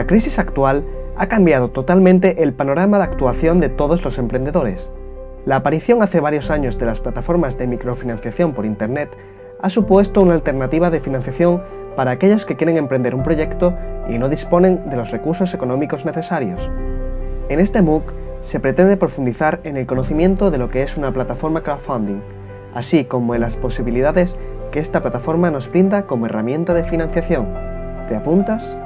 La crisis actual ha cambiado totalmente el panorama de actuación de todos los emprendedores. La aparición hace varios años de las plataformas de microfinanciación por Internet ha supuesto una alternativa de financiación para aquellos que quieren emprender un proyecto y no disponen de los recursos económicos necesarios. En este MOOC se pretende profundizar en el conocimiento de lo que es una plataforma crowdfunding, así como en las posibilidades que esta plataforma nos brinda como herramienta de financiación. ¿Te apuntas?